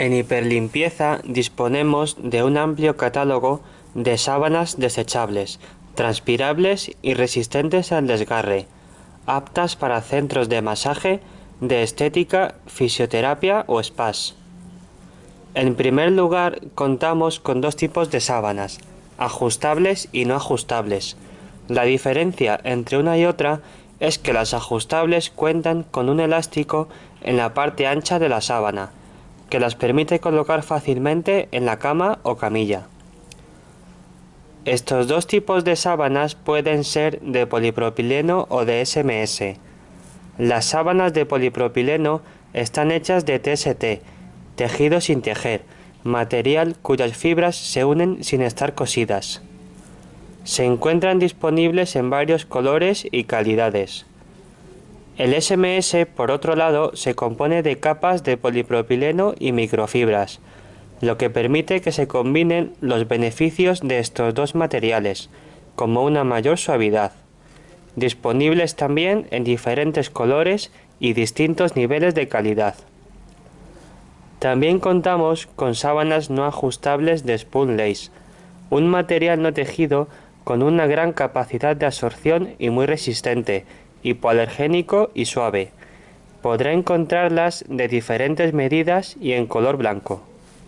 En Hiperlimpieza disponemos de un amplio catálogo de sábanas desechables, transpirables y resistentes al desgarre, aptas para centros de masaje, de estética, fisioterapia o spas. En primer lugar contamos con dos tipos de sábanas, ajustables y no ajustables. La diferencia entre una y otra es que las ajustables cuentan con un elástico en la parte ancha de la sábana, que las permite colocar fácilmente en la cama o camilla. Estos dos tipos de sábanas pueden ser de polipropileno o de SMS. Las sábanas de polipropileno están hechas de TST, tejido sin tejer, material cuyas fibras se unen sin estar cosidas. Se encuentran disponibles en varios colores y calidades. El SMS, por otro lado, se compone de capas de polipropileno y microfibras, lo que permite que se combinen los beneficios de estos dos materiales, como una mayor suavidad. Disponibles también en diferentes colores y distintos niveles de calidad. También contamos con sábanas no ajustables de Spoon Lace, un material no tejido con una gran capacidad de absorción y muy resistente, hipoalergénico y suave. Podrá encontrarlas de diferentes medidas y en color blanco.